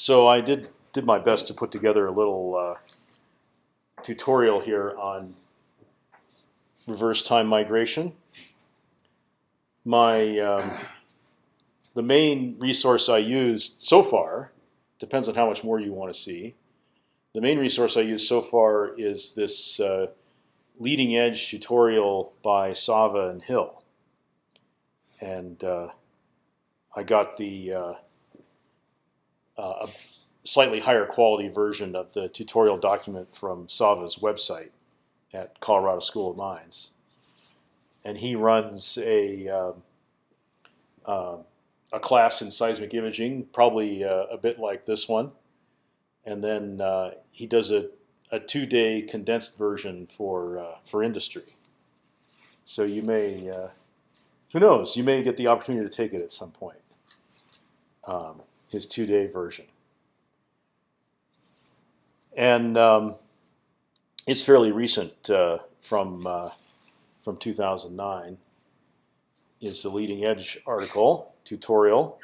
So I did did my best to put together a little uh, tutorial here on reverse time migration. My um, the main resource I used so far depends on how much more you want to see. The main resource I used so far is this uh, leading edge tutorial by Sava and Hill, and uh, I got the uh, a slightly higher quality version of the tutorial document from Sava's website at Colorado School of Mines, and he runs a um, uh, a class in seismic imaging, probably uh, a bit like this one, and then uh, he does a a two day condensed version for uh, for industry. So you may, uh, who knows, you may get the opportunity to take it at some point. Um, his two day version, and um, it's fairly recent uh, from uh, from 2009. Is the leading edge article tutorial,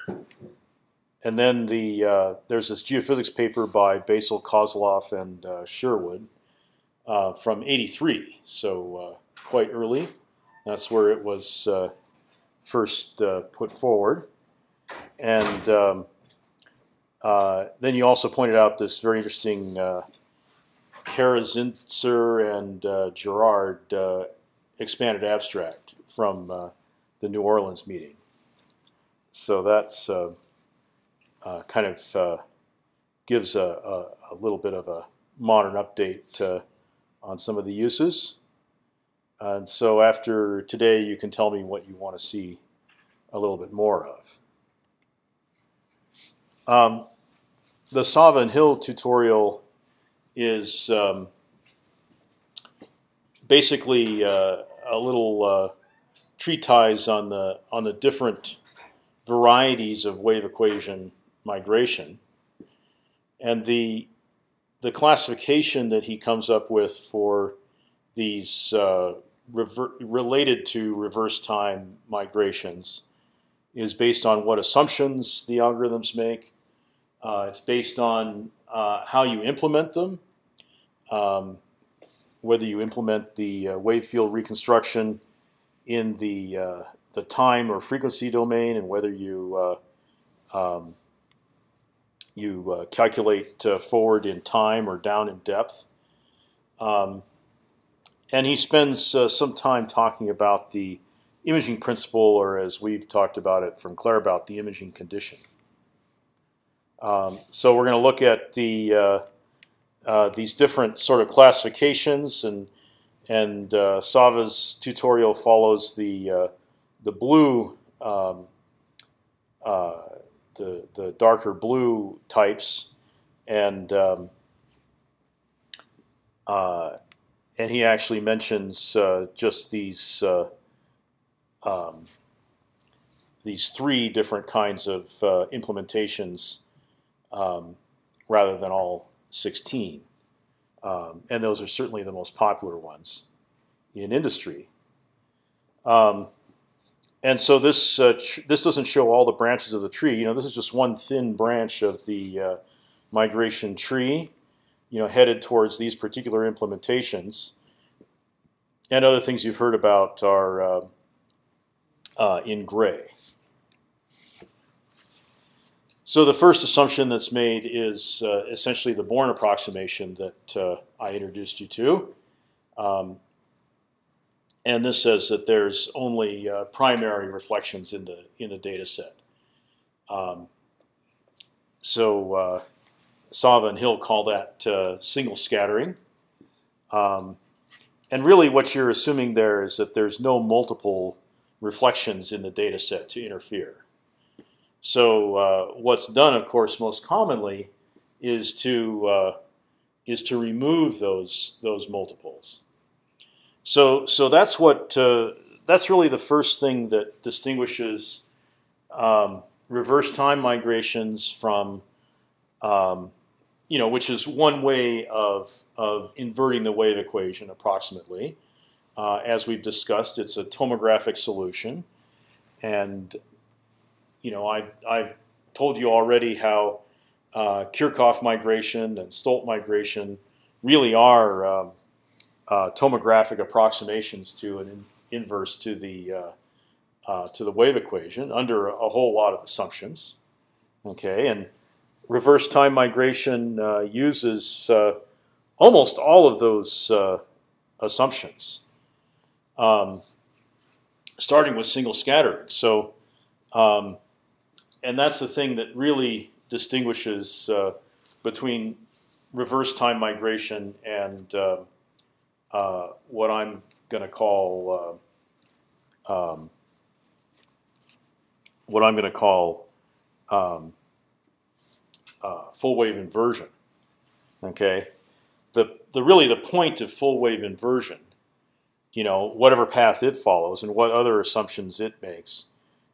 and then the uh, there's this geophysics paper by Baysal Kosloff, and uh, Sherwood uh, from '83, so uh, quite early. That's where it was uh, first uh, put forward, and um, then you also pointed out this very interesting uh, Karazincir and Gerrard expanded abstract from the New Orleans meeting. So that's uh, kind of uh, gives a, a, a, little bit of a modern update uh, on some of the uses. And so after today, you can tell me what you want to see a little bit more of. Um, the Sava Hill tutorial is um, basically uh, a little uh, treatise on the on the different varieties of wave equation migration, and the the classification that he comes up with for these uh, related to reverse time migrations is based on what assumptions the algorithms make. Uh, it's based on uh, how you implement them, um, whether you implement the uh, wave field reconstruction in the uh, the time or frequency domain, and whether you uh, um, you uh, calculate forward in time or down in depth. Um, and he spends some time talking about the imaging principle, or as we've talked about it from Claire, Claerbout, the imaging condition. Um, so we're going to look at the uh, uh, these different sort of classifications, and and uh, Sava's tutorial follows the the blue um, the the darker blue types, and um, uh, and he actually mentions uh, just these uh, um, these three different kinds of uh, implementations, um, rather than all sixteen, um, and those are certainly the most popular ones in industry. Um, and so this uh, this doesn't show all the branches of the tree. You know, this is just one thin branch of the uh, migration tree. You know, headed towards these particular implementations. And other things you've heard about are uh, uh in gray. So the first assumption that's made is uh, essentially the Born approximation that uh, I introduced you to. Um, and this says that there's only uh, primary reflections in the in the data set. Um, so uh, Sava and Hill call that uh, single scattering. Um, and really, what you're assuming there is that there's no multiple reflections in the data set to interfere. So uh, what's done, of course, most commonly is to uh, is to remove those those multiples. So so that's what uh, that's really the first thing that distinguishes um, reverse time migrations from um, you know which is one way of of inverting the wave equation approximately. Uh, as we've discussed, it's a tomographic solution, and you know I I've told you already how uh, Kirchhoff migration and Stolt migration really are um, uh, tomographic approximations to an in inverse to the uh, uh, to the wave equation under a whole lot of assumptions. Okay, and reverse time migration uh, uses uh, almost all of those assumptions, um, starting with single scattering. So, um, and that's the thing that really distinguishes uh, between reverse time migration and uh, uh, what I'm going to call um, what I'm going to call um, uh, full wave inversion. Okay, the the really the point of full wave inversion, you know, whatever path it follows and what other assumptions it makes,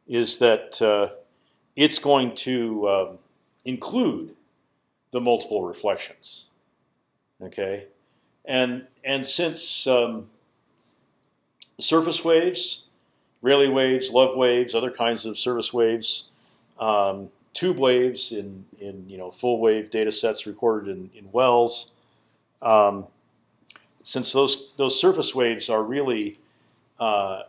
is that uh, it's going to um, include the multiple reflections. Okay, and and since um, surface waves Rayleigh waves, love waves, other kinds of surface waves, um, tube waves in in you know full wave data sets recorded in, in wells. Um, since those those surface waves are really uh,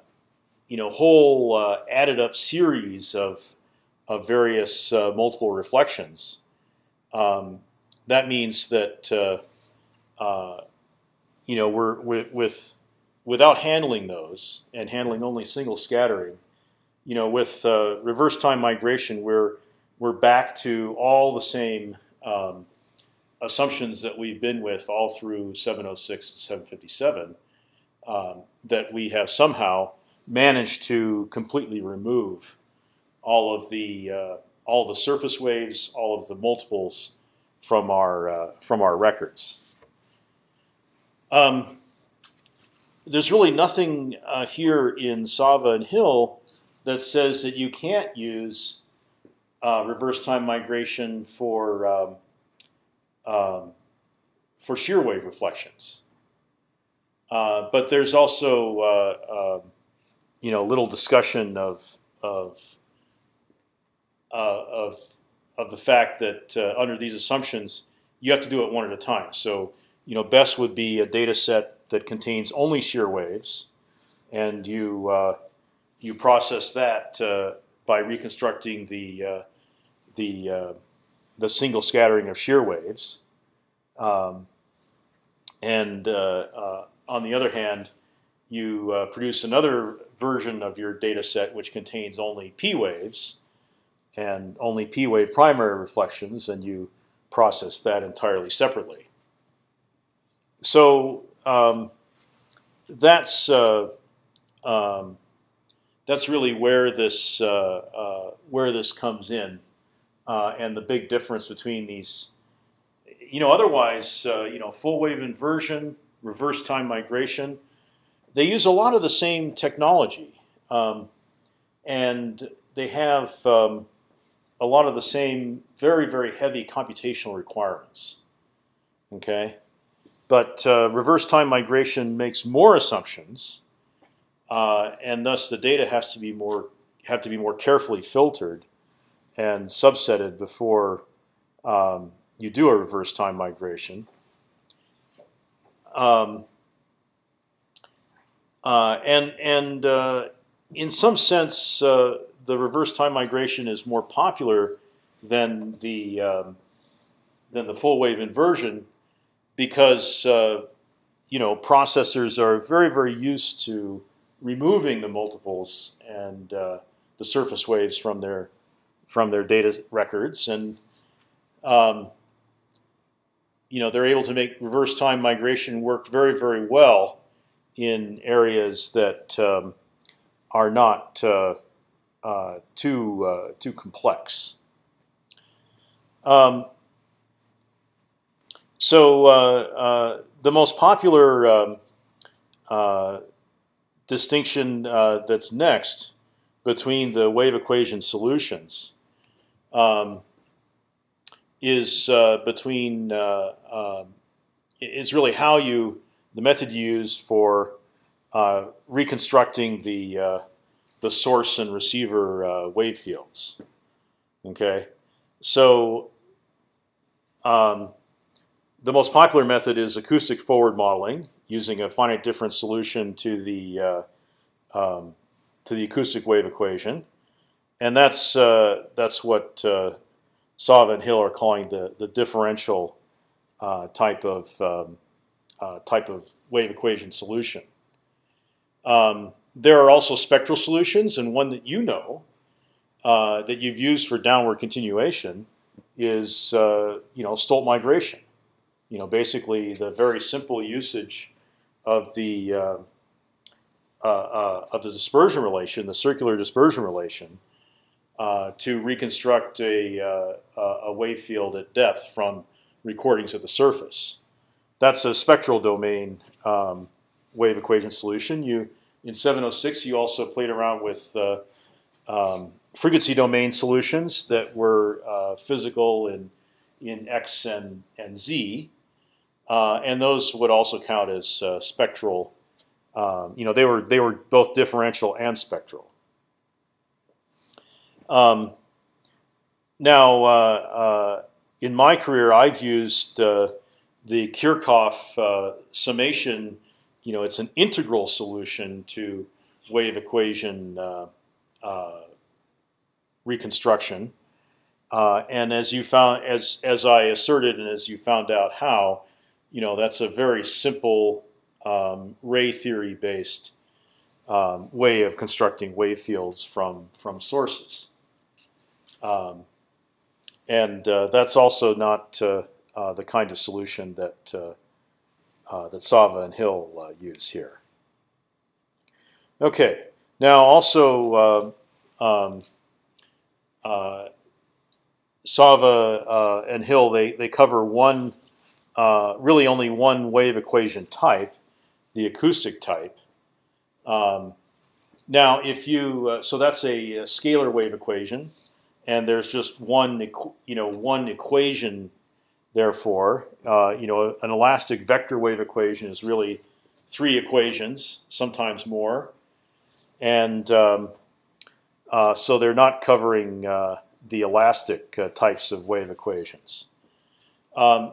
you know whole uh, added up series of of various uh, multiple reflections, um, that means that uh, uh, you know we're with, with without handling those and handling only single scattering, you know, with uh, reverse time migration, we're we're back to all the same um, assumptions that we've been with all through 706 to 757. Um, that we have somehow managed to completely remove all of the uh, all the surface waves, all of the multiples from our uh, from our records. Um, there's really nothing uh, here in Sava and Hill that says that you can't use uh, reverse time migration for um, um, for shear wave reflections. Uh, but there's also uh, um, you know little discussion of of of of the fact that uh, under these assumptions you have to do it one at a time. So you know best would be a data set that contains only shear waves, and you uh, you process that uh, by reconstructing the uh, the uh, the single scattering of shear waves. Um, and uh, on the other hand, you produce another version of your data set which contains only p waves and only p wave primary reflections, and you process that entirely separately. So um, that's uh, um, that's really where this uh, uh, where this comes in, uh, and the big difference between these. You know, otherwise, uh, you know, full wave inversion, reverse time migration, they use a lot of the same technology, um, and they have um, a lot of the same very very heavy computational requirements. Okay. But uh, reverse time migration makes more assumptions, uh, and thus the data has to be more have to be more carefully filtered and subsetted before um, you do a reverse time migration. Um, uh, and and uh, in some sense, uh, the reverse time migration is more popular than the um, than the full wave inversion because uh, you know processors are very very used to removing the multiples and uh, the surface waves from their from their data records, and um, you know they're able to make reverse time migration work very very well in areas that um, are not uh, uh, too uh, too complex. Um, so uh, uh, the most popular um, uh, distinction that's next between the wave equation solutions um, is between um, is really how you the method you use for uh, reconstructing the uh, the source and receiver uh, wave fields. Okay, so um, the most popular method is acoustic forward modeling, using a finite difference solution to the uh, um, to the acoustic wave equation, and that's uh, that's what uh, and Hill are calling the the differential uh, type of um, uh, type of wave equation solution. Um, there are also spectral solutions, and one that you know uh, that you've used for downward continuation is uh, you know Stolt migration. You know, basically the very simple usage of the uh, uh, uh of the dispersion relation, the circular dispersion relation, uh, to reconstruct a a wave field at depth from recordings at the surface. That's a spectral domain um, wave equation solution. You in 706 you also played around with um, frequency domain solutions that were uh, physical in in x and and z, uh, and those would also count as uh, spectral. Um, you know, they were they were both differential and spectral. Um, now, uh, uh, in my career, I've used uh, the Kirchhoff summation. You know, it's an integral solution to wave equation reconstruction. Uh, and as you found, as as I asserted, and as you found out how, you know, that's a very simple um, ray theory based um, way of constructing wave fields from from sources. Um, and uh, that's also not uh, uh the kind of solution that uh, uh, that Sava and Hill use here. Okay, now also. Um, uh, Sava uh, and Hill they they cover one uh, really only one wave equation type, the acoustic type. Um, now, if you uh, so that's a, a, scalar wave equation, and there's just one you know one equation. Therefore, uh, you know an elastic vector wave equation is really three equations, sometimes more, and um, uh, so they're not covering uh, the elastic uh, types of wave equations. Um,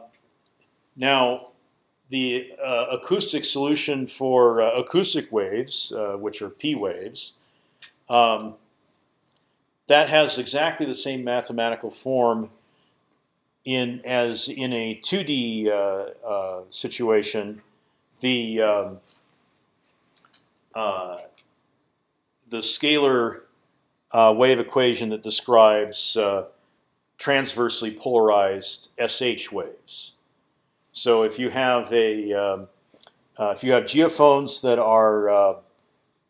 now, the uh, acoustic solution for uh, acoustic waves, which are p waves, um, that has exactly the same mathematical form in as in a 2D situation. The um, the scalar uh, wave equation that describes uh, transversely polarized SH waves. So if you have a um, uh, if you have geophones that are uh,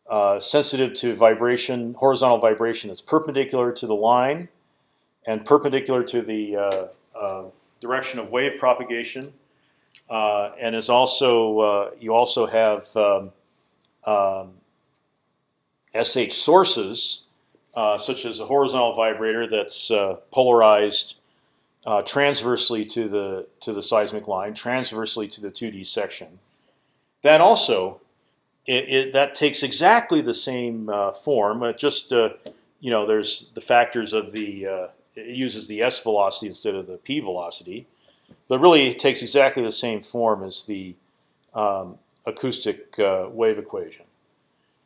uh, sensitive to vibration, horizontal vibration that's perpendicular to the line and perpendicular to the uh, direction of wave propagation, and is also you also have um, um, SH sources uh, such as a horizontal vibrator that's uh, polarized uh, transversely to the to the seismic line, transversely to the 2D section. That also, it, it that takes exactly the same uh, form. just uh, you know, there's the factors of the it uses the s velocity instead of the p velocity, but really it takes exactly the same form as the um, acoustic wave equation.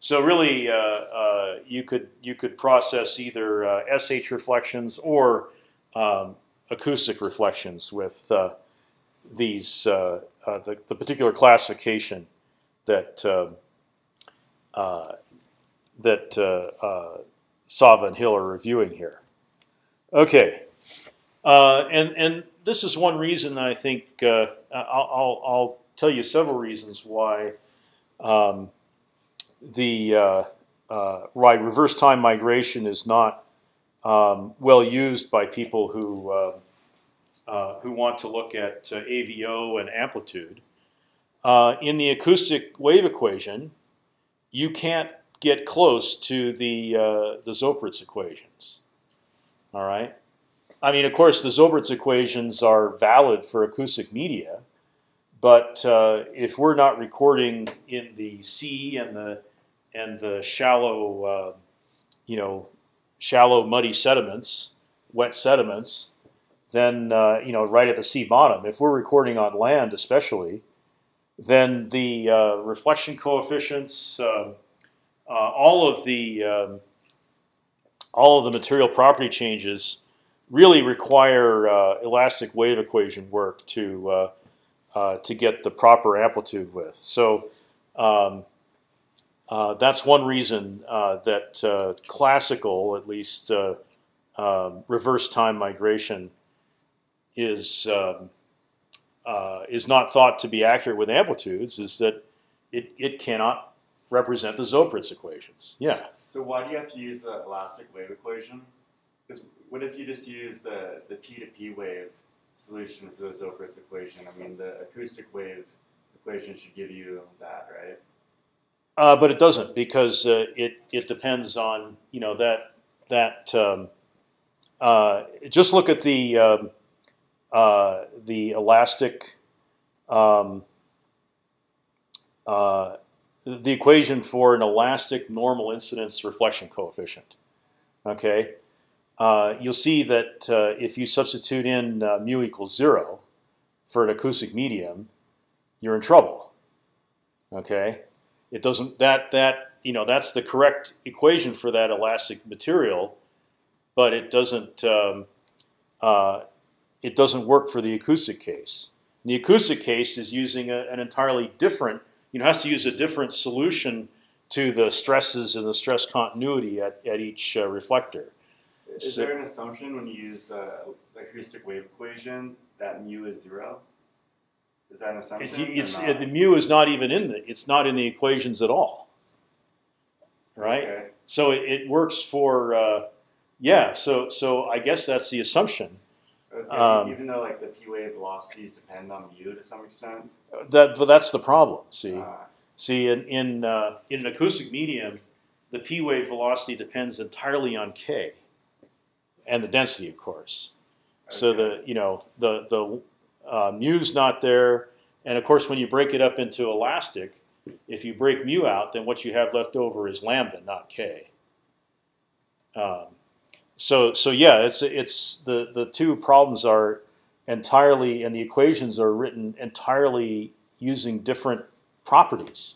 So really, uh, uh, you could you could process either uh, SH reflections or um, acoustic reflections with uh, these uh, uh, the, the, particular classification that um, that Sava and Hill are reviewing here. Okay, and and this is one reason I think I'll, I'll, I'll tell you several reasons why. Um, the uh, uh, right reverse time migration is not um, well used by people who uh, uh who want to look at uh, AVO and amplitude. Uh, in the acoustic wave equation, you can't get close to the the Zoeppritz equations. All right. I mean, of course, the Zoeppritz equations are valid for acoustic media, but if we're not recording in the sea and the and the shallow, uh, you know, shallow muddy sediments, wet sediments, then uh, you know right at the sea bottom. If we're recording on land, especially, then the uh, reflection coefficients, uh, uh all of the um, all of the material property changes really require uh, elastic wave equation work to uh, to get the proper amplitude with. So. Um, uh, that's one reason uh, that uh, classical, at least um, reverse time migration, is um, is not thought to be accurate with amplitudes. Is that it? It cannot represent the Zoeppritz equations. Yeah. So why do you have to use the elastic wave equation? Because what if you just use the the p to p wave solution for the Zoeppritz equation? I mean, the acoustic wave equation should give you that, right? Uh, but it doesn't because uh, it it depends on you know that that um, uh, just look at the um, uh, the elastic um, uh, the equation for an elastic normal incidence reflection coefficient. Okay, uh, you'll see that if you substitute in mu equals zero for an acoustic medium, you're in trouble. Okay. It doesn't that that you know that's the correct equation for that elastic material, but it doesn't um, uh, it doesn't work for the acoustic case. The acoustic case is using a, an entirely different you know has to use a different solution to the stresses and the stress continuity at, at each uh, reflector. Is so, there an assumption when you use the acoustic wave equation that mu is zero? Is that an assumption? It's, it's the mu is not even in the it's not in the equations at all. Right. Okay. So it, it, works for uh, yeah. So so I guess that's the assumption. Okay, um, even though like the p wave velocities depend on mu to some extent. That but that's the problem. See, uh, see in in uh, in an acoustic medium, the p wave velocity depends entirely on k, and the density, of course. Okay. So the you know the the uh, mu's not there, and of course when you break it up into elastic, if you break mu out, then what you have left over is lambda, not k. Um, so so yeah, it's it's the the two problems are entirely, and the equations are written entirely using different properties.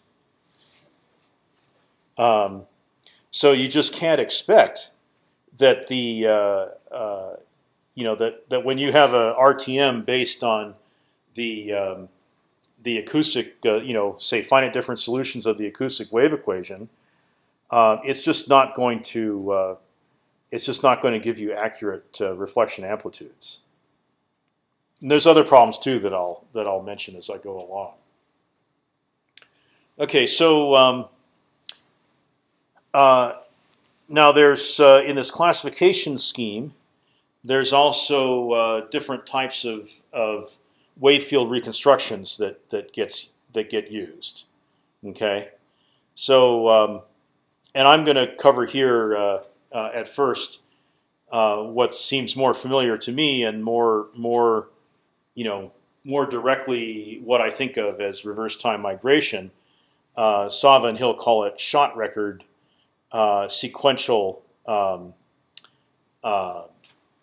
Um, so you just can't expect that the uh, uh, you know that that when you have a RTM based on the um, the acoustic, uh, you know, say finite difference solutions of the acoustic wave equation, uh, it's just not going to uh, it's just not going to give you accurate uh, reflection amplitudes. And there's other problems too that I'll that I'll mention as I go along. Okay, so um, uh, now there's uh, in this classification scheme there's also uh, different types of, of wave field reconstructions that that gets that get used. Okay, so um, and I'm going to cover here uh, uh, at first uh, what seems more familiar to me and more more you know more directly what I think of as reverse time migration. Uh, Sava and Hill call it shot record uh, sequential um,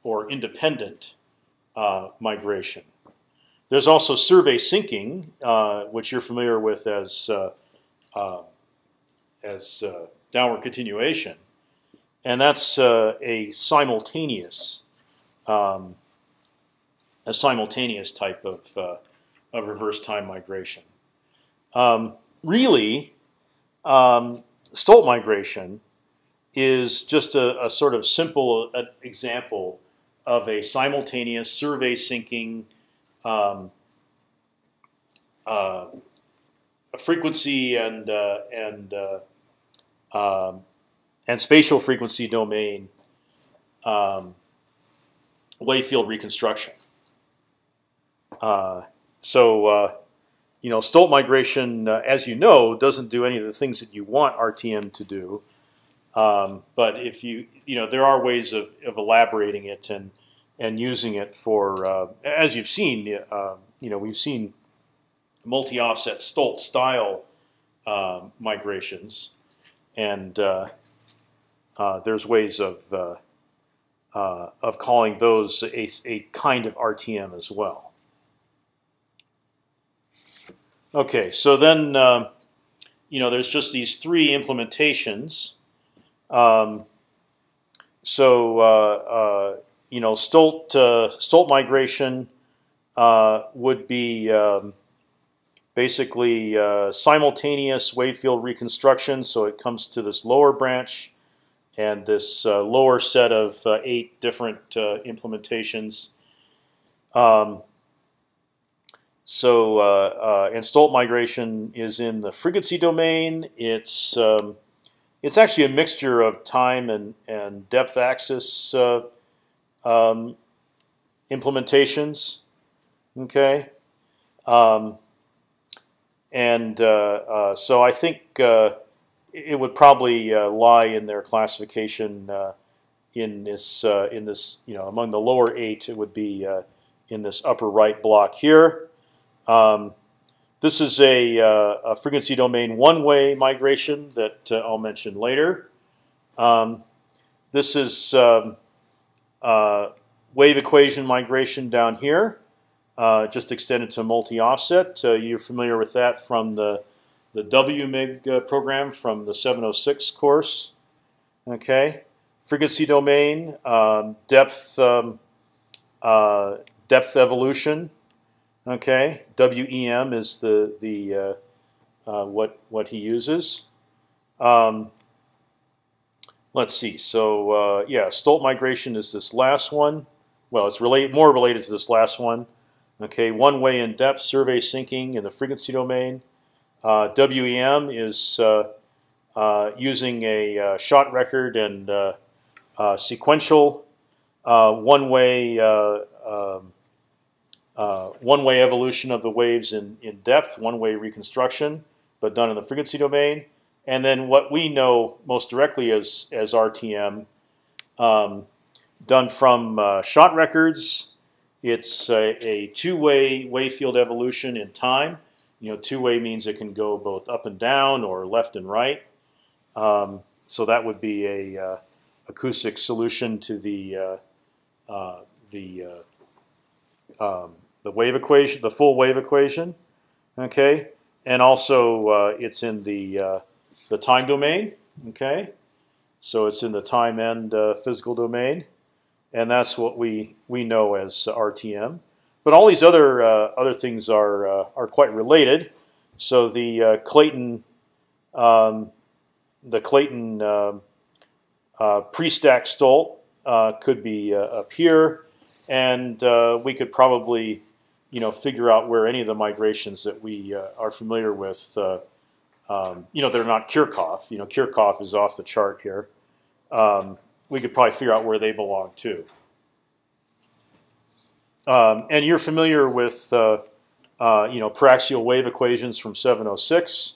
or independent uh, migration. There's also survey sinking, uh, which you're familiar with as uh, uh as uh, downward continuation, and that's uh, a simultaneous um, a simultaneous type of of reverse time migration. Um, really, um, Stolt migration is just a, a sort of simple example of a simultaneous survey sinking um, uh, frequency and uh, and uh, um, and spatial frequency domain um, wave field reconstruction. Uh, so uh, you know, Stolt migration, uh, as you know, doesn't do any of the things that you want RTM to do. Um, but if you you know there are ways of, of elaborating it and and using it for uh, as you've seen uh, you know we've seen multi-offset Stolt style uh, migrations and uh, there's ways of uh, uh, of calling those a, a kind of RTM as well. Okay, so then uh, you know there's just these three implementations. Um, so uh, uh, you know Stolt Stolt migration would be um, basically simultaneous wave field reconstruction. So it comes to this lower branch and this uh, lower set of uh, eight different uh, implementations. Um, so uh, Stolt migration is in the frequency domain. It's um, it's actually a mixture of time and and depth axis um, implementations. Okay, um, and so I think it would probably uh, lie in their classification uh, in this uh, in this you know among the lower eight. It would be uh, in this upper right block here. Um, this is a, uh, a, frequency domain one-way migration that uh, I'll mention later. Um, this is um, wave equation migration down here, just extended to multi-offset. you're familiar with that from the the WMIG uh, program from the 706 course. Okay, frequency domain, um, depth, um, uh, depth evolution. Okay, WEM is the the uh, uh, what what he uses. Um, let's see. So uh, yeah, Stolt migration is this last one. Well, it's relate more related to this last one. Okay, one way in depth survey sinking in the frequency domain. Uh, WEM is uh, uh, using a shot record and sequential one-way um, one-way evolution of the waves in in depth, one-way reconstruction, but done in the frequency domain. And then what we know most directly as as RTM, um, done from uh, shot records. It's a, a two-way wave field evolution in time. You know, two-way means it can go both up and down or left and right. Um, so that would be a uh, acoustic solution to the uh, uh, the uh, um, the wave equation, the full wave equation. Okay, and also uh, it's in the uh, the time domain. Okay, so it's in the time and physical domain, and that's what we we know as RTM. But all these other uh, other things are uh, are quite related. So the uh, Clayton um, the Clayton um, uh, pre-stack Stolt uh, could be uh, up here, and we could probably you know figure out where any of the migrations that we are familiar with. Um, you know, they're not Kirchhoff. You know, Kirchhoff is off the chart here. Um, we could probably figure out where they belong too. Um, and you're familiar with uh, uh, you know paraxial wave equations from 706,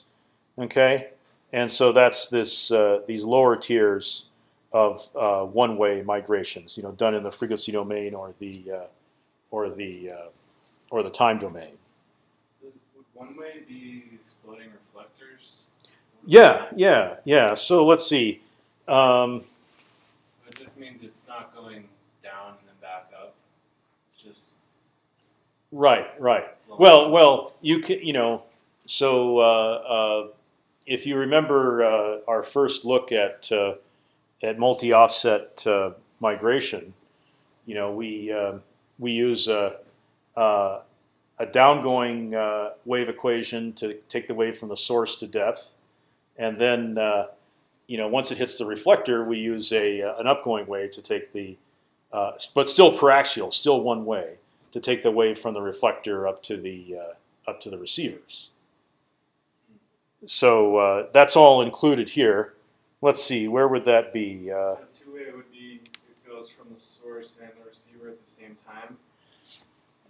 okay? And so that's this uh, these lower tiers of uh, one-way migrations, you know, done in the frequency domain or the uh, or the uh, or the time domain. Would one-way be exploding reflectors? Yeah, yeah, yeah. So let's see. Um, it just means it's not going down just right, right. Well, well, you can, you know, so uh, uh, if you remember uh, our first look at uh, at multi-offset uh, migration, you know, we um, we use a a downgoing wave equation to take the wave from the source to depth, and then you know once it hits the reflector, we use a an upgoing wave to take the uh, but still paraxial, still one way to take the wave from the reflector up to the uh, up to the receivers. So uh, that's all included here. Let's see, where would that be? Uh, so two-way would be it goes from the source and the receiver at the same time.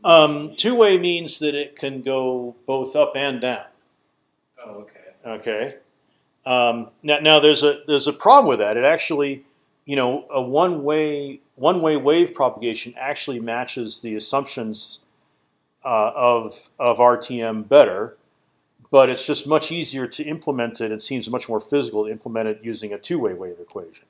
Um, two-way means that it can go both up and down. Oh, okay. Okay. Um, now, now there's a there's a problem with that. It actually, you know, a one-way one-way wave propagation actually matches the assumptions uh, of of RTM better, but it's just much easier to implement it. It seems much more physical to implement it using a two-way wave equation,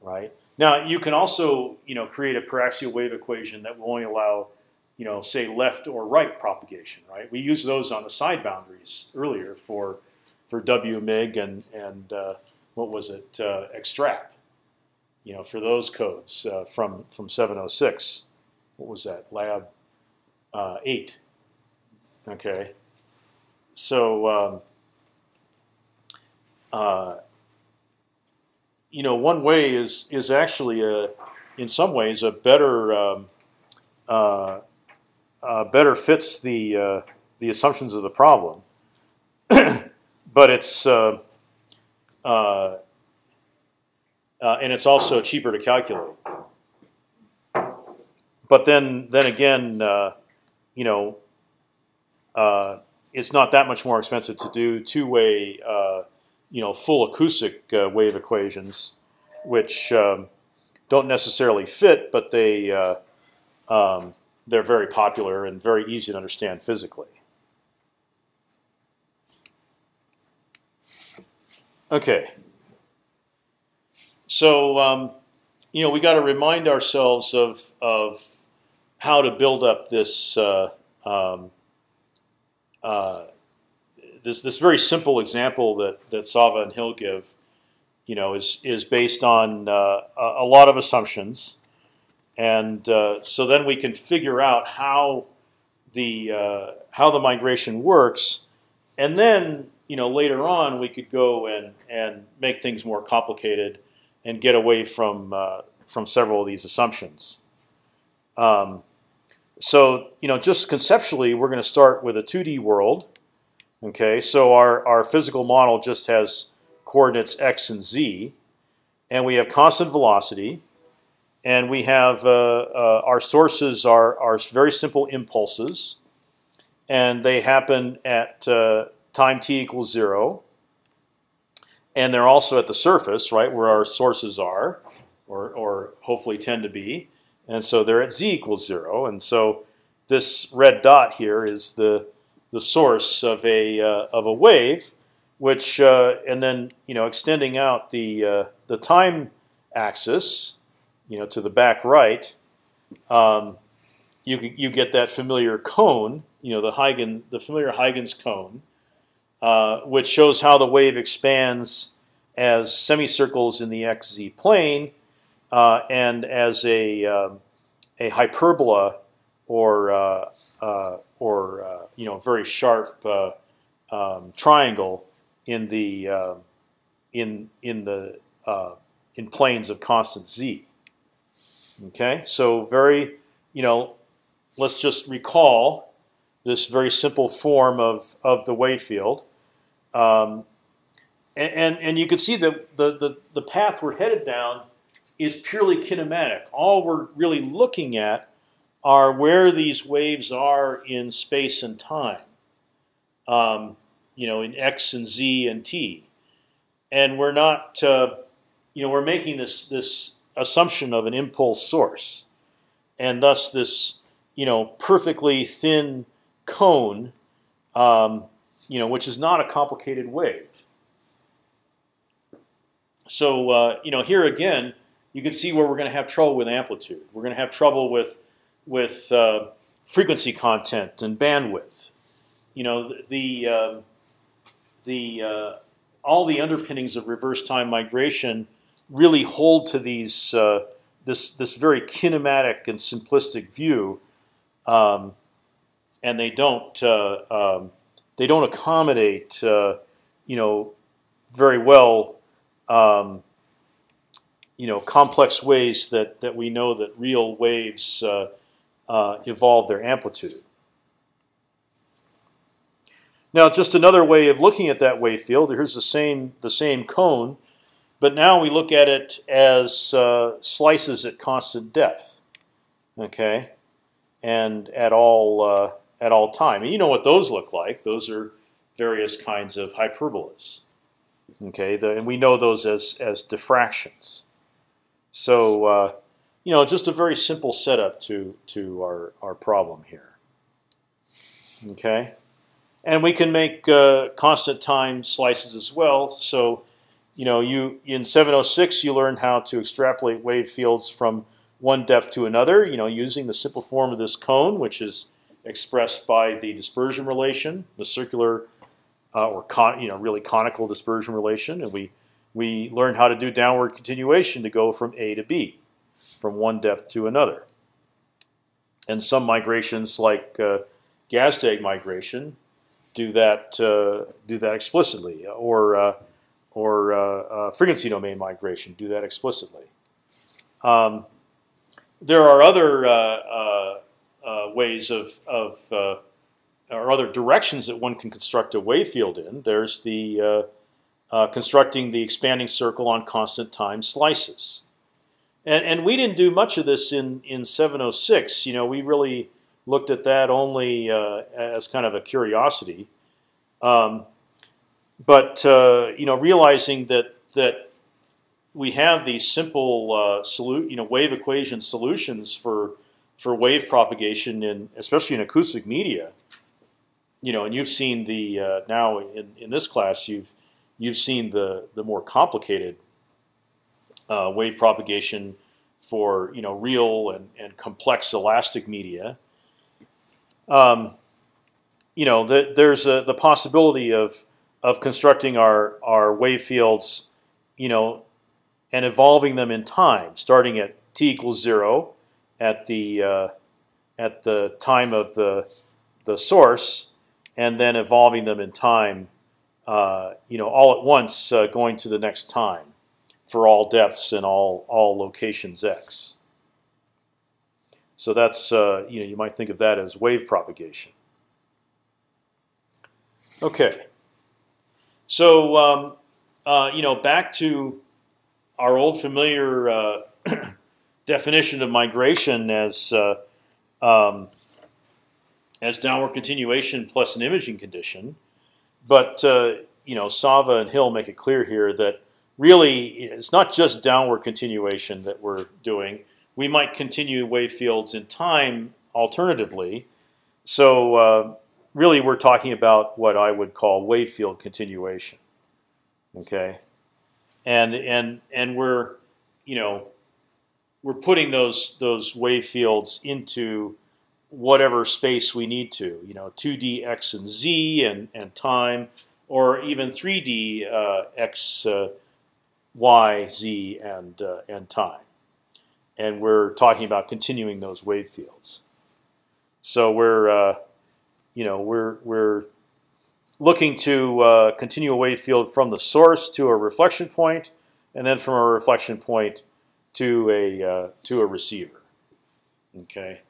right? Now you can also you know create a paraxial wave equation that will only allow you know say left or right propagation. Right? We used those on the side boundaries earlier for for W mig and and uh, what was it uh, extrap. You know for those codes uh, from from 706. What was that lab uh, eight? Okay. So. Um, uh, you know, one way is is actually a, in some ways, a better um, uh, uh, better fits the uh, the assumptions of the problem, but it's uh, uh, uh, and it's also cheaper to calculate. But then then again, you know, it's not that much more expensive to do two way you know full acoustic uh, wave equations, which um, don't necessarily fit, but they uh, um, they're very popular and very easy to understand physically. Okay. So um, you know we got to remind ourselves of of how to build up this uh, um, uh, this this very simple example that that Sava and Hill give, you know, is is based on uh, a, lot of assumptions, and uh, so then we can figure out how the uh, how the migration works, and then you know later on we could go and and make things more complicated, and get away from uh, from several of these assumptions. Um, so you know, just conceptually, we're going to start with a 2D world Okay, so our, our physical model just has coordinates x and z, and we have constant velocity, and we have uh, uh, our sources are, are very simple impulses, and they happen at uh, time t equals zero, and they're also at the surface, right, where our sources are, or, or hopefully tend to be, and so they're at z equals zero, and so this red dot here is the the source of a uh, of a wave, which uh, and then you know extending out the uh, the time axis, you know, to the back right, um, you you get that familiar cone, you know, the Huygens the familiar Huygens cone, uh, which shows how the wave expands as semicircles in the xz plane uh, and as a um, a hyperbola or uh, or uh, you know very sharp uh, um, triangle in the uh, in in the uh, in planes of constant z. Okay, so very you know let's just recall this very simple form of of the wave field. Um, and, and, and you can see that the, the the path we're headed down is purely kinematic. All we're really looking at are where these waves are in space and time. Um, you know, in x and z and t, and we're not, uh, you know, we're making this this assumption of an impulse source, and thus this, you know, perfectly thin cone, um, you know, which is not a complicated wave. So uh, you know, here again, you can see where we're going to have trouble with amplitude. We're going to have trouble with with uh, frequency content and bandwidth. You know the the, uh, the all the underpinnings of reverse time migration really hold to these uh, this this very kinematic and simplistic view, um, and they don't uh, um, they don't accommodate uh, you know very well. Um, you know, complex ways that that we know that real waves uh, uh, evolve their amplitude. Now, just another way of looking at that wave field. Here's the same the same cone, but now we look at it as uh, slices at constant depth. Okay, and at all uh, at all time. And you know what those look like? Those are various kinds of hyperbolas. Okay, the, and we know those as as diffractions. So uh, you know, just a very simple setup to to our our problem here. Okay, and we can make uh, constant time slices as well. So, you know, you in 706 you learn how to extrapolate wave fields from one depth to another. You know, using the simple form of this cone, which is expressed by the dispersion relation, the circular uh, or con, you know really conical dispersion relation, and we we learn how to do downward continuation to go from A to B, from one depth to another. And some migrations, like uh, Gazdag migration, do that uh, do that explicitly, or uh, or uh, uh, frequency domain migration do that explicitly. Um, there are other ways of, of or other directions that one can construct a wave field in. There's the uh, constructing the expanding circle on constant time slices. And, and we didn't do much of this in, in 706. You know, we really looked at that only uh, as kind of a curiosity. Um, but uh, you know, realizing that that we have these simple uh, you know, wave equation solutions for for wave propagation in especially in acoustic media. You know, and you've seen the uh, now in, in this class you've you've seen the the more complicated uh, wave propagation for you know real and, and complex elastic media. Um, you know, the, there's a, the possibility of of constructing our our wave fields, you know, and evolving them in time, starting at t equals zero, at the uh, at the time of the the source, and then evolving them in time uh, you know, all at once uh, going to the next time for all depths and all all locations x. So that's uh, you know you might think of that as wave propagation. Okay. So um, uh, you know back to our old familiar uh, definition of migration as um, as downward continuation plus an imaging condition. But uh, you know, Sava and Hill make it clear here that really it's not just downward continuation that we're doing. We might continue wave fields in time alternatively. So uh, really, we're talking about what I would call wave field continuation. Okay, and and and we're you know we're putting those those wave fields into whatever space we need to, you know, 2D x and z and and time, or even 3D uh, x, uh, y, z, and uh, and time. And we're talking about continuing those wave fields. So we're uh, you know we're we're looking to uh, continue a wave field from the source to a reflection point, and then from a reflection point to a uh, to a receiver. Okay.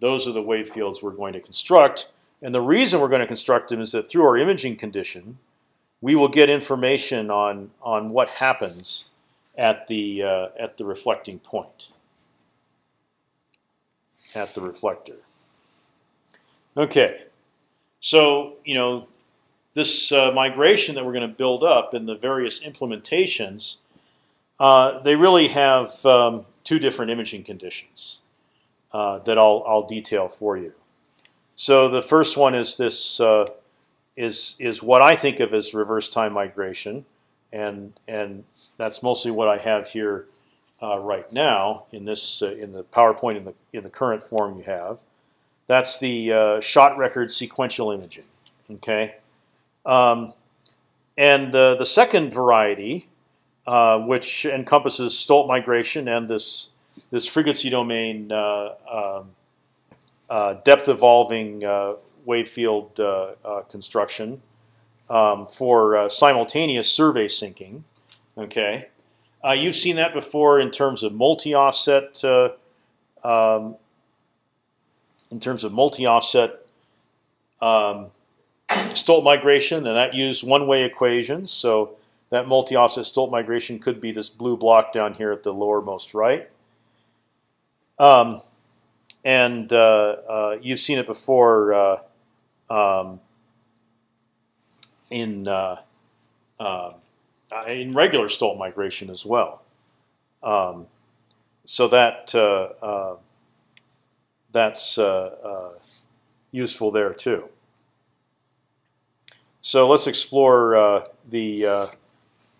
Those are the wave fields we're going to construct. And the reason we're going to construct them is that through our imaging condition, we will get information on on what happens at the uh, at the reflecting point at the reflector. Okay, so you know this uh, migration that we're going to build up in the various implementations, uh, they really have um, two different imaging conditions uh, that I'll, I'll detail for you. So the first one is this uh, is is what I think of as reverse time migration, and and that's mostly what I have here uh, right now in this uh, in the PowerPoint in the in the current form you have. That's the uh, shot record sequential imaging. Okay, um, and the second variety, uh, which encompasses Stolt migration and this this frequency domain uh, um, uh, depth evolving uh, wave field construction um, for simultaneous survey sinking. Okay, you've seen that before in terms of multi-offset. Um, in terms of multi-offset um, Stolt migration, and that used one-way equations. So that multi-offset Stolt migration could be this blue block down here at the lowermost right. Um, and uh, uh, you've seen it before uh, um, in uh, uh, in regular Stolt migration as well. Um, so that uh, that's useful there too. So let's explore the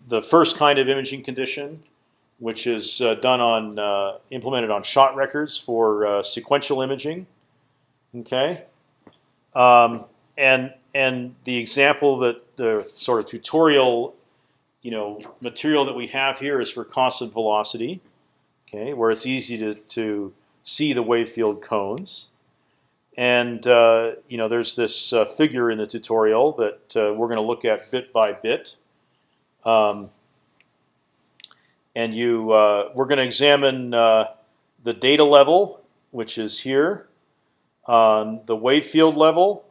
the first kind of imaging condition, which is uh, done on uh, implemented on shot records for uh, sequential imaging. Okay, um, and and the example that the sort of tutorial, you know, material that we have here is for constant velocity. Okay, where it's easy to to see the wave field cones. And uh, you know, there's this uh, figure in the tutorial that uh, we're going to look at bit by bit. Um, and you, uh, we're going to examine uh, the data level, which is here, um, the wave field level,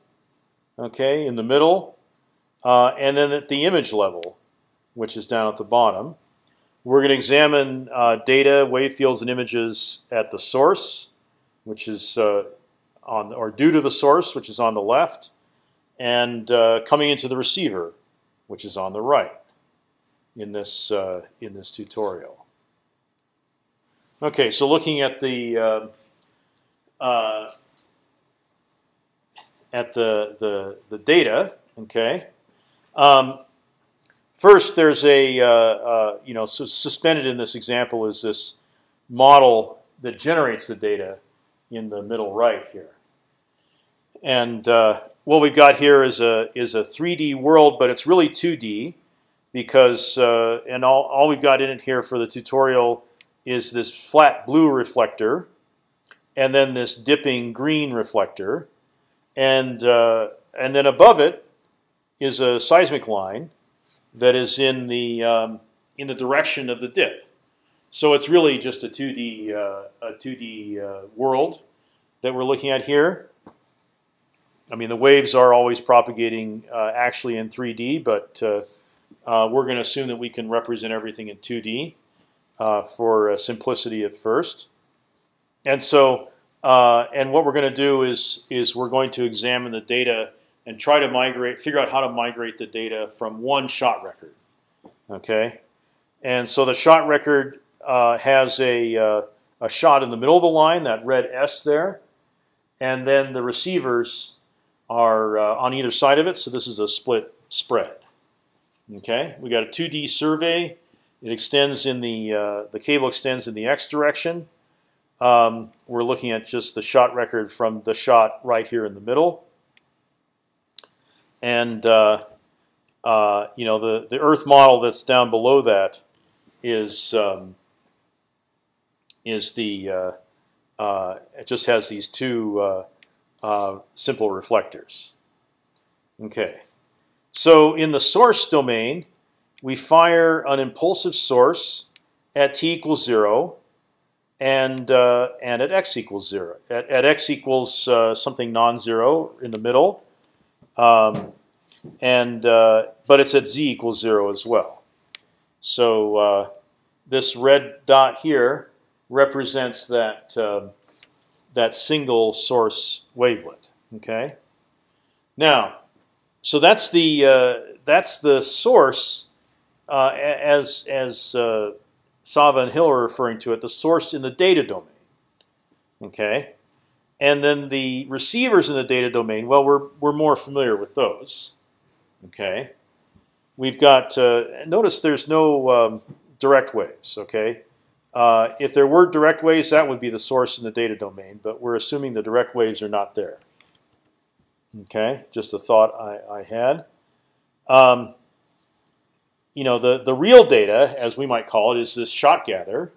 okay, in the middle, uh, and then at the image level, which is down at the bottom. We're going to examine data, wave fields, and images at the source, which is on or due to the source, which is on the left, and uh, coming into the receiver, which is on the right, in this uh, in this tutorial. Okay, so looking at the uh, uh at the the the data, okay. Um, first, there's a uh, uh, you know so suspended in this example is this model that generates the data in the middle right here. And uh, what we've got here is a is a 3D world, but it's really 2D because uh, and all all we've got in it here for the tutorial is this flat blue reflector, and then this dipping green reflector, and uh, and then above it is a seismic line that is in the um, in the direction of the dip. So it's really just a 2D uh, a 2D uh, world that we're looking at here. I mean, the waves are always propagating uh, actually in 3D, but uh, uh, we're going to assume that we can represent everything in 2D uh, for uh, simplicity at first. And so, uh, and what we're going to do is is we're going to examine the data and try to migrate, figure out how to migrate the data from one shot record. Okay, and so the shot record has a a shot in the middle of the line, that red S there, and then the receivers are uh, on either side of it. So this is a split spread. Okay, we got a 2D survey. It extends in the uh, the cable extends in the x direction. Um, we're looking at just the shot record from the shot right here in the middle. And uh, uh, you know the the Earth model that's down below that is um, is the uh, uh, it just has these two uh, simple reflectors. Okay, so in the source domain, we fire an impulsive source at t equals zero, and uh, and at x equals zero. At, at x equals uh, something non-zero in the middle, um, and uh, but it's at z equals zero as well. So uh, this red dot here represents that um, that single source wavelet. Okay. Now, so that's the uh, that's the source uh, as as uh, Sava and Hill are referring to it, the source in the data domain. Okay, and then the receivers in the data domain. Well, we're we're more familiar with those. Okay, we've got uh, notice there's no um, direct waves. Okay, uh, if there were direct waves, that would be the source in the data domain, but we're assuming the direct waves are not there. Okay, just a thought I, I had. Um, you know, the, the real data, as we might call it, is this shot gather.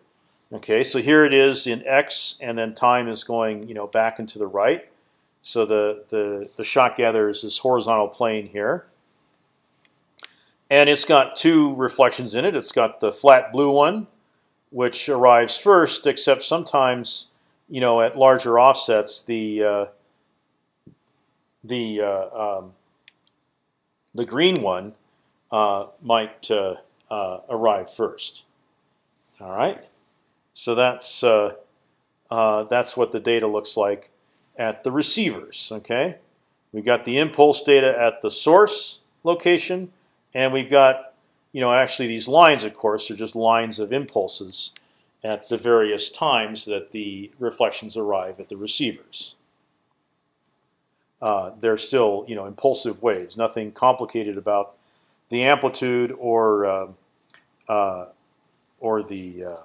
Okay, so here it is in x, and then time is going you know back into the right. So the the the shot gather is this horizontal plane here, and it's got two reflections in it. It's got the flat blue one, which arrives first, except sometimes, you know, at larger offsets, the uh, the uh, um, the green one uh, might uh, uh, arrive first. All right, so that's uh, that's what the data looks like at the receivers. Okay, we got the impulse data at the source location, and we've got you know, actually these lines, of course, are just lines of impulses at the various times that the reflections arrive at the receivers. Uh, they're still, you know, impulsive waves. Nothing complicated about the amplitude or uh, uh, or the uh,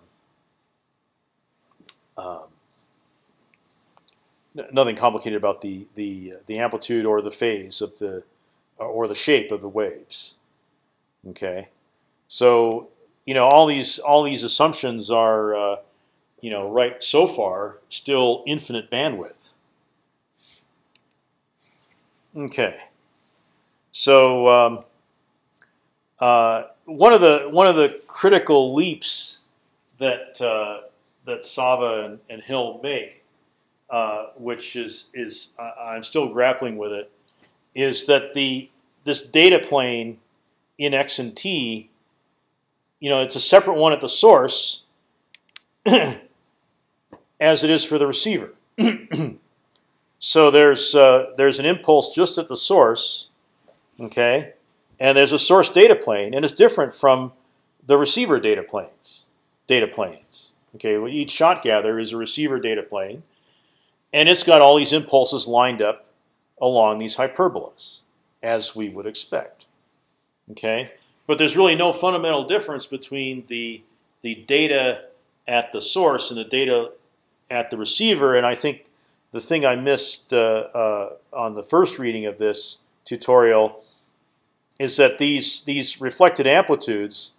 um, nothing complicated about the the the amplitude or the phase of the or the shape of the waves. Okay, so you know all these all these assumptions are uh, you know right so far still infinite bandwidth. Okay, so um, uh, one of the one of the critical leaps that uh, that Sava and, and Hill make, uh, which is is I'm still grappling with it, is that the this data plane in x and t, you know, it's a separate one at the source, as it is for the receiver. so there's uh, there's an impulse just at the source, okay, and there's a source data plane, and it's different from the receiver data planes. Data planes. Okay, well, each shot gather is a receiver data plane, and it's got all these impulses lined up along these hyperbolas, as we would expect. Okay, but there's really no fundamental difference between the the data at the source and the data at the receiver. And I think the thing I missed uh, uh, on the first reading of this tutorial is that these these reflected amplitudes,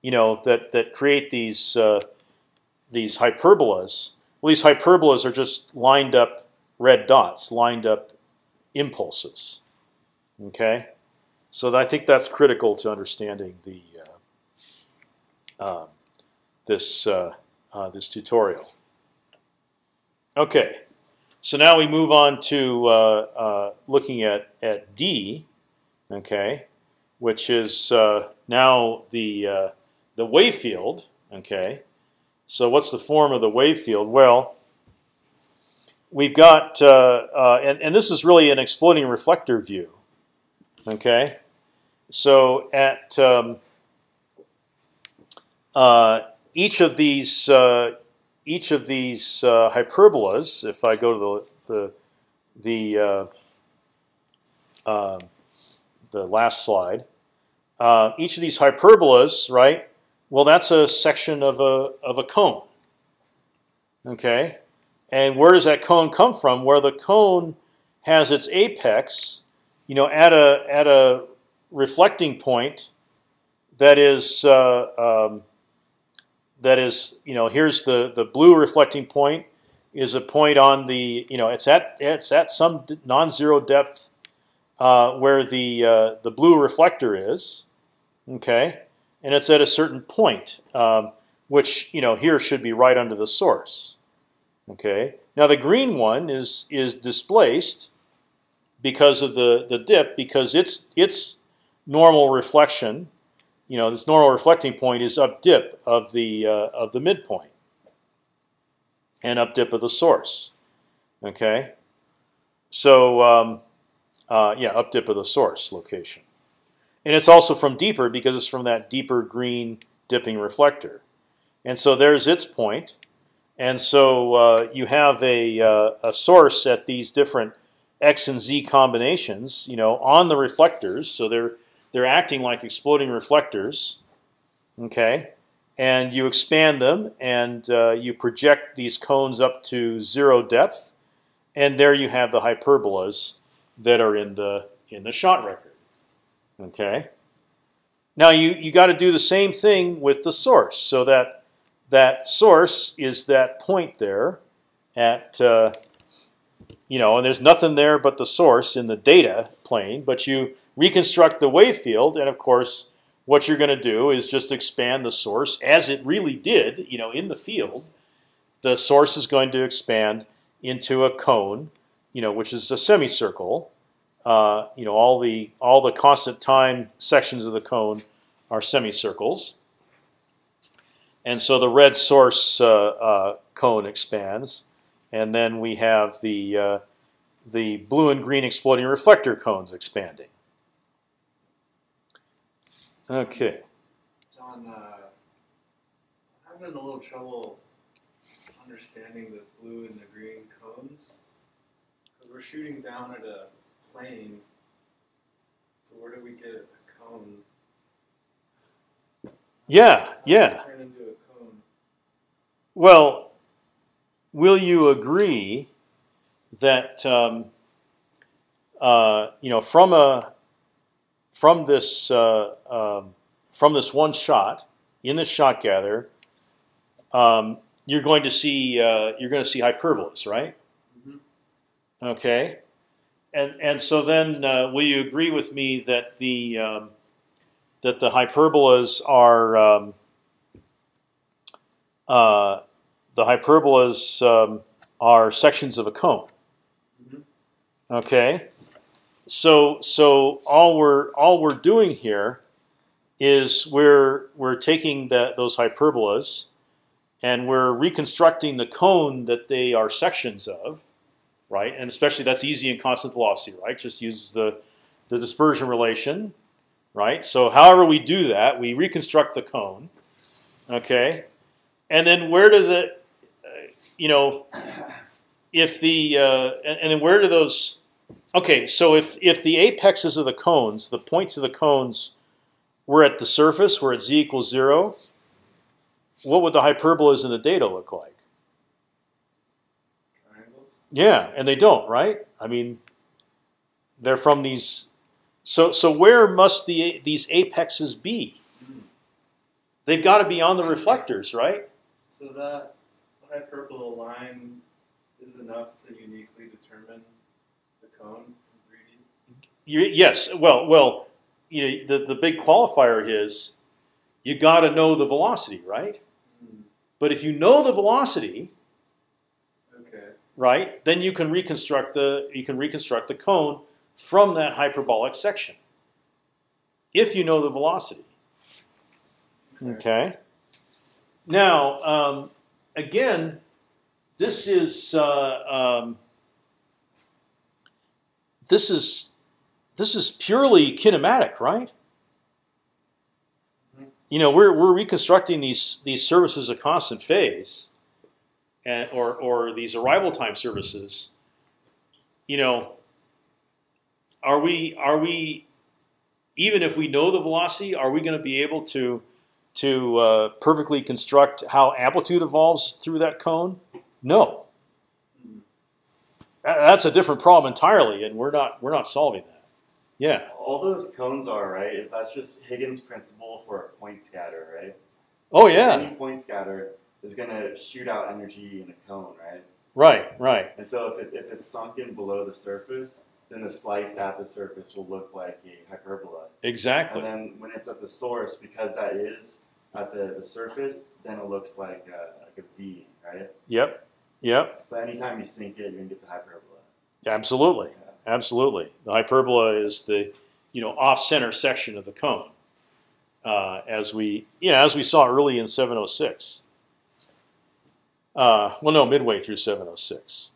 you know, that that create these uh, these hyperbolas. Well, these hyperbolas are just lined up red dots, lined up impulses. Okay, so I think that's critical to understanding the uh, um, this uh, uh, this tutorial. Okay, so now we move on to uh, uh, looking at at D, okay, which is uh, now the the wave field. Okay, so what's the form of the wave field? Well, we've got, and and this is really an exploding reflector view. Okay, so at um, uh, each of these uh, each of these uh, hyperbolas, if I go to the the the, uh, the last slide, uh, each of these hyperbolas, right? Well, that's a section of a of a cone. Okay, and where does that cone come from? Where the cone has its apex, you know, at a at a reflecting point that is uh, um, that is you know here's the the blue reflecting point is a point on the you know it's at it's at some non-zero depth uh, where the uh, the blue reflector is okay? And it's at a certain point um, which you know here should be right under the source okay? Now the green one is is displaced because of the the dip because its its normal reflection, you know, this normal reflecting point is up dip of the uh, of the midpoint and up dip of the source. Okay, so um, uh, yeah, up dip of the source location, and it's also from deeper because it's from that deeper green dipping reflector, and so there's its point, and so uh, you have a uh, a source at these different x and z combinations, you know, on the reflectors, so they're they're acting like exploding reflectors. Okay, and you expand them and uh, you project these cones up to zero depth, and there you have the hyperbolas that are in the in the shot record. Okay. Now you you got to do the same thing with the source, so that that source is that point there at uh, you know, and there's nothing there but the source in the data plane, but you reconstruct the wave field, and of course, what you're going to do is just expand the source as it really did, you know, in the field. The source is going to expand into a cone, you know, which is a semicircle. Uh, you know, all the all the constant time sections of the cone are semicircles, and so the red source uh, uh, cone expands, and then we have the uh, the blue and green exploding reflector cones expanding. Okay. John, uh, I'm having a little trouble understanding the blue and the green cones because we're shooting down at a plane. So where do we get a cone? Yeah, yeah. Turn into a cone. Well, will you agree that um, uh, you know from a from this uh, um, from this one shot in this shot gather, um, you're going to see uh, you're going to see hyperbolas, right? Mhm. Okay, and and so then uh, will you agree with me that the um, that the hyperbolas are um, uh, the hyperbolas um, are sections of a cone. Mhm. Okay, so so all we're all we're doing here is we're we're taking those hyperbolas and we're reconstructing the cone that they are sections of, right? And especially that's easy in constant velocity, right? Just uses the the dispersion relation, right? So however we do that, we reconstruct the cone, okay? And then where does it, uh, you know, if the uh, and, and then where do those? Okay, so if if the apexes of the cones, the points of the cones, were at the surface, where at z equals zero, what would the hyperbolas in the data look like? Triangles. Yeah, and they don't, right? I mean, they're from these. So so where must the these apexes be? Mm. They've got to be on the reflectors, right? So that hyperbola line is enough to uniquely the cone in 3D. You, yes. Well, well, you know, the the big qualifier is you got to know the velocity, right? Mm. But if you know the velocity, Okay. right, then you can reconstruct the you can reconstruct the cone from that hyperbolic section. If you know the velocity. Okay. Now, um, again, this is uh, um, this is this is purely kinematic, right? You know, we're we're reconstructing these these services of constant phase, and or or these arrival time services. You know, are we are we even if we know the velocity, are we going to be able to to uh, perfectly construct how amplitude evolves through that cone? No. Tha- That's a different problem entirely, and we're not we're not solving that. Yeah. All those cones are right. Is that's just Huygens' principle for a point scatter, right? Oh yeah. Any point scatter is gonna shoot out energy in a cone, right? Right. Right. And so if, it, if it's sunken below the surface, then the slice at the surface will look like a hyperbola. Exactly. And then when it's at the source, because that is at the, the surface, then it looks like a, like a V, right? Yep. Yep. But anytime you sink it, you're gonna get the hyperbola. Absolutely. Yeah. Absolutely. The hyperbola is the you know off center section of the cone, uh, as we yeah as we saw early in 706. Uh, well, no, midway through 706.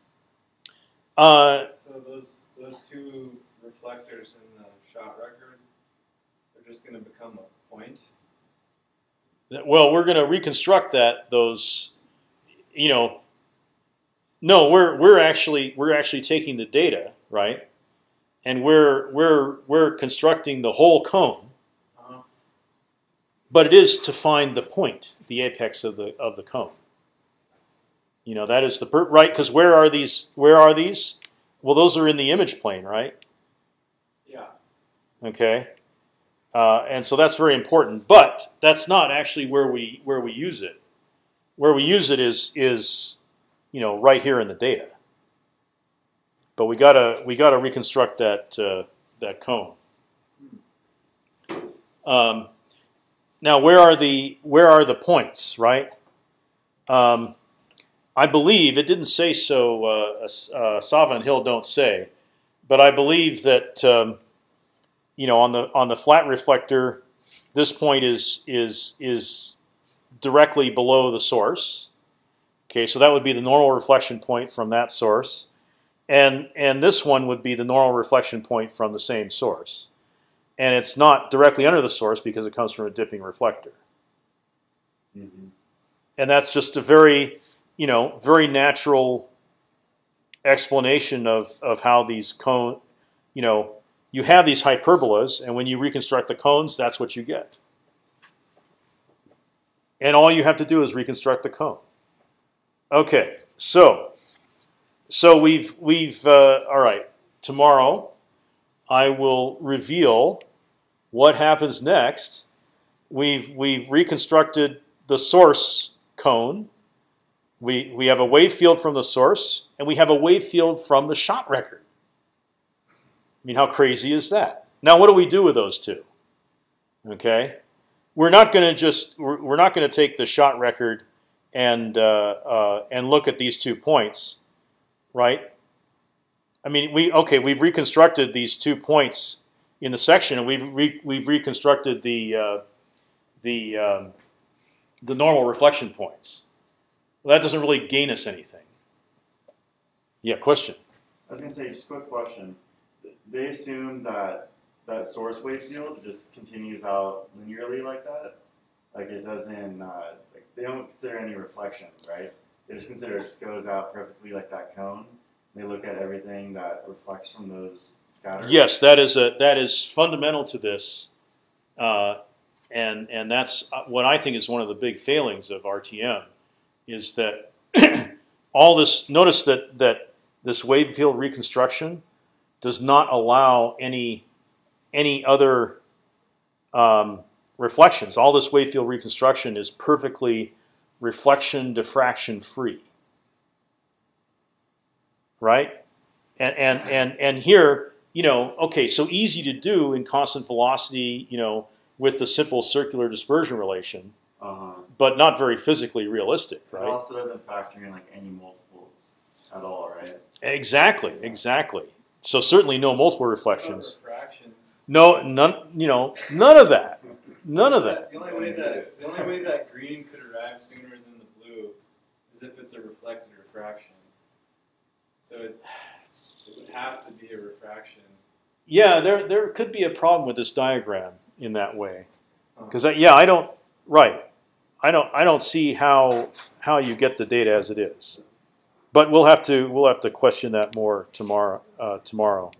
Uh, So those those two reflectors in the shot record, they're just going to become a point. well, we're going to reconstruct that those, you know. No, we're we're actually we're actually taking the data right, and we're we're we're constructing the whole cone. Uh-huh. but it is to find the point, the apex of the of the cone. You know that is the right because where are these? Where are these? Well, those are in the image plane, right? Yeah. Okay, uh, and so that's very important. But that's not actually where we where we use it. Where we use it is is you know right here in the data. But we gotta we gotta reconstruct that uh, that cone. Um, now, where are the where are the points? Right. Um, I believe it didn't say so. Uh, uh, Sava and Hill don't say, but I believe that um, you know on the on the flat reflector, this point is is is directly below the source. Okay, so that would be the normal reflection point from that source, and and this one would be the normal reflection point from the same source and it's not directly under the source because it comes from a dipping reflector. Mm-hmm. And that's just a very, you know, very natural explanation of of how these cone, you know, you have these hyperbolas, and when you reconstruct the cones, that's what you get. and all you have to do is reconstruct the cone. Okay, so so we've we've uh, all right. Tomorrow, I will reveal what happens next. We've we've reconstructed the source cone. We we have a wave field from the source, and we have a wave field from the shot record. I mean, how crazy is that? Now, what do we do with those two? Okay, we're not going to just we're, we're not going to take the shot record and uh, uh, and look at these two points, right? I mean, we okay, we've reconstructed these two points in the section, and we've re, we've reconstructed the uh, the um, the normal reflection points. Well, that doesn't really gain us anything. Yeah, question. I was gonna say, just a quick question. They assume that that source wave field just continues out linearly like that, like it doesn't. Uh, they don't consider any reflection, right? They just consider it just goes out perfectly like that cone. They look at everything that reflects from those scatters. Yes, that is a that is fundamental to this, uh, and and that's uh, what I think is one of the big failings of RTM, is that all this. Notice that that this wave field reconstruction does not allow any any other um, reflections. All this wave field reconstruction is perfectly reflection diffraction free right? And and and and here, you know, okay, so easy to do in constant velocity, you know, with the simple circular dispersion relation, Uh-huh. but not very physically realistic, It right? also doesn't factor in like any multiples at all, right? Exactly, exactly. So certainly no multiple reflections. Refractions. No, none. You know, none of that. None of that. The only way that the only way that green could arrive sooner than the blue is if it's a reflected refraction. So it, it would have to be a refraction. Yeah, there there could be a problem with this diagram in that way, because yeah, I don't. Right, I don't. I don't see how how you get the data as it is, but we'll have to we'll have to question that more tomorrow. Uh, tomorrow.